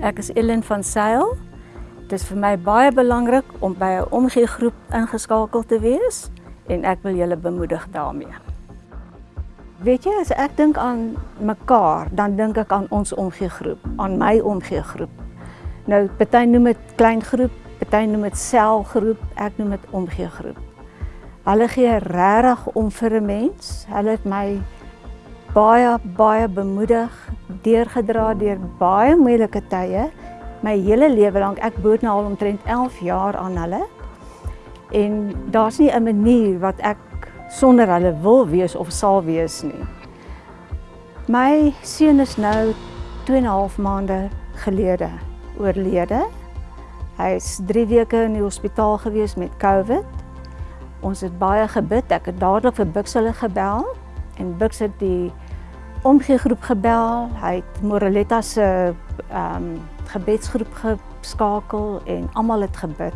Ek is Ellen van Sail. Dit is vir my baie belangrik om by 'n omgeegroep ingeskakel te wees en ek wil julle bemoedig daarmee. Weet jy, as ek dink aan mekaar, dan dink ek aan ons omgeegroep, aan my omgeegroep. Nou, party noem dit klein groep, party noem dit selgroep, ek noem dit omgeegroep. Hulle gee regtig om vir 'n mens. Hulle het my baie baie bemoedig, deurgedra deur baie moeilike tye. My hele lewe lank, ek boot nou al omtrent 11 jaar aan hulle. En daar's nie 'n manier wat ek sonder hulle wil wees of sal wees nie. My seun is nou 2 en 'n half maande gelede oorlede. Hy is 3 weke in die hospitaal gewees met COVID. Ons het baie gebid. Ek het dadelik vir Bux hulle gebel en Bux het die omgegroep gebel. Hy het Moreletta se ehm um, gebedsgroep geskakel en almal het gebid.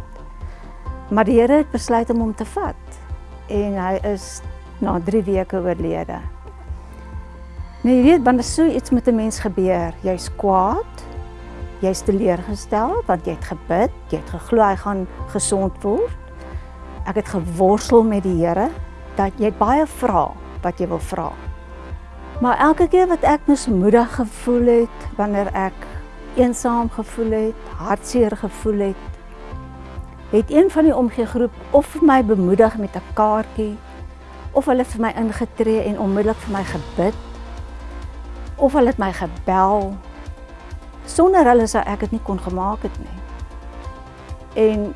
Maar die Here het besluit om hom te vat en hy is na 3 weke oorlede. Nou jy weet wanneer so iets met 'n mens gebeur, jy's kwaad, jy's teleurgestel want jy het gebid, jy het geglo hy gaan gesond word. Ek het geworstel met die Here dat jy baie vra wat jy wil vra. Maar elke keer wat ek mismoedig gevoel het, wanneer ek eensaam gevoel het, hartseer gevoel het, het een van die omgegroep of vir my bemoedig met 'n kaartjie of hulle vir my ingetree en onmiddellik vir my gebid of hulle het my gebel. Sonder hulle sou ek dit nie kon gemaak het nie. En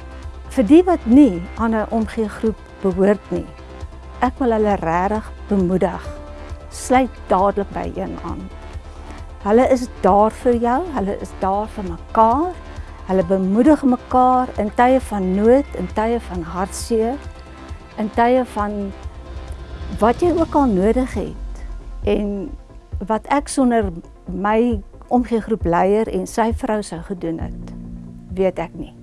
vir die wat nie aan 'n omgegroep behoort nie, ek wil hulle regtig bemoedig sluit dadelik by een aan. Hulle is daar vir jou, hulle is daar vir mekaar. Hulle bemoedig mekaar in tye van nood, in tye van hartseer, in tye van wat jy ook al nodig het. En wat ek sonder my omgegroep leier en sy vrou sou gedoen het, weet ek nie.